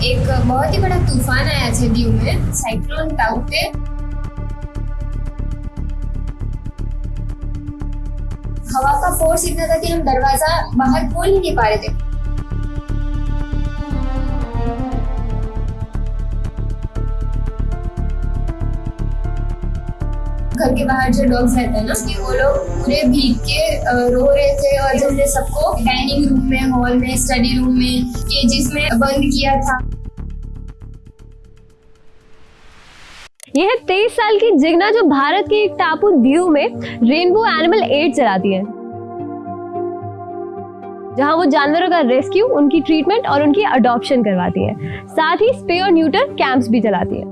एक बहुत ही बड़ा तूफ़ान आया है दीव में साइक्लोन टाउ पे। हवा का फोर्स इतना था कि हम दरवाज़ा बाहर खोल ही नहीं पा रहे थे। घर के बाहर जो डॉग्स रहते हैं ना, कि वो लोग पूरे भीग के रो रहे थे और जैसे सबको डाइनिंग रूम में हॉल में स्टडी रूम में केजेस में बंद किया था। यह है तेईस साल की जिग्ना जो भारत के एक टापू दीव में रेनबो एनिमल एड चलाती है। जहाँ वो जानवरों का रेस्क्यू उनकी ट्रीटमेंट और उनकी अडॉप्शन करवाती है। साथ ही स्पे और न्यूटर कैंप्स भी चलाती है।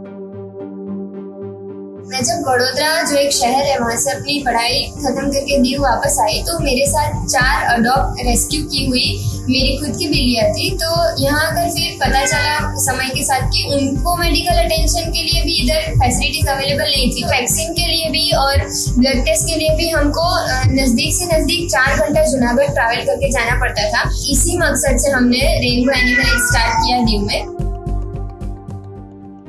मैं जब बड़ोदरा जो एक शहर है, वहाँ से अपनी पढ़ाई खत्म करके दीव वापस आई तो मेरे साथ चार अडॉप्ट रेस्क्यू की हुई मेरी खुद की बिल्लियाँ थी। तो यहाँ आकर फिर पता चला समय के साथ कि उनको मेडिकल अटेंशन के लिए भी इधर फैसिलिटीज़ अवेलेबल नहीं थी। वैक्सीन के लिए भी और ब्लड टेस्ट के लिए भी हमको नज़दीक से नज़दीक चार घंटा जूनागढ़ ट्रैवल करके जाना पड़ता था। इसी मकसद से हमने रेनबो एनिमल स्टार्ट किया दीव में।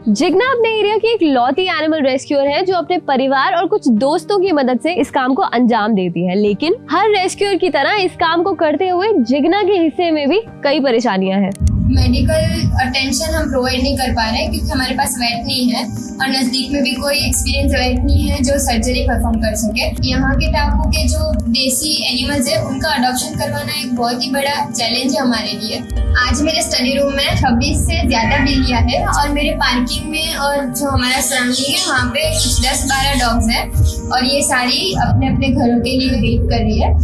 जिग्ना अपने एरिया की एक लौती एनिमल रेस्क्यूअर है, जो अपने परिवार और कुछ दोस्तों की मदद से इस काम को अंजाम देती है। लेकिन हर रेस्क्यूअर की तरह इस काम को करते हुए जिग्ना के हिस्से में भी कई परेशानियाँ हैं। मेडिकल अटेंशन हम प्रोवाइड नहीं कर पा रहे हैं क्योंकि हमारे पास वेट नहीं है और नज़दीक में भी कोई एक्सपीरियंस वेट नहीं है जो सर्जरी परफॉर्म कर सके। यहाँ के टापू के जो देसी एनिमल्स है, उनका अडोप्शन करवाना एक बहुत ही बड़ा चैलेंज है हमारे लिए। आज मेरे स्टडी रूम में 26 से ज़्यादा बिल्लियाँ है और मेरे पार्किंग में और जो हमारा सराउंडिंग है, वहाँ पे कुछ 10-12 डॉग्स हैं और ये सारी अपने अपने घरों के लिए वेट कर रही है।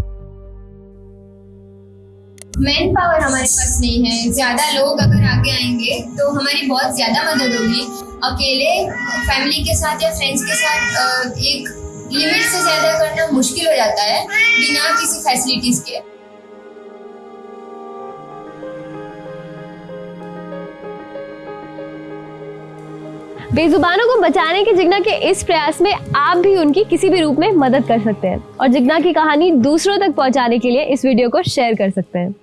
मैन पावर हमारे पास नहीं है। ज़्यादा लोग अगर आगे आएँगे तो हमारी बहुत ज़्यादा मदद होगी। अकेले फैमिली के साथ या फ्रेंड्स के साथ एक लिमिट से ज़्यादा करना मुश्किल हो जाता है, बिना किसी फैसिलिटीज़ के। बेजुबानों को बचाने के जिग्ना के इस प्रयास में आप भी उनकी किसी भी रूप में मदद कर सकते हैं। और जिग्ना की कहानी दूसरों तक पहुँचाने के लिए इस वीडियो को शेयर कर सकते हैं।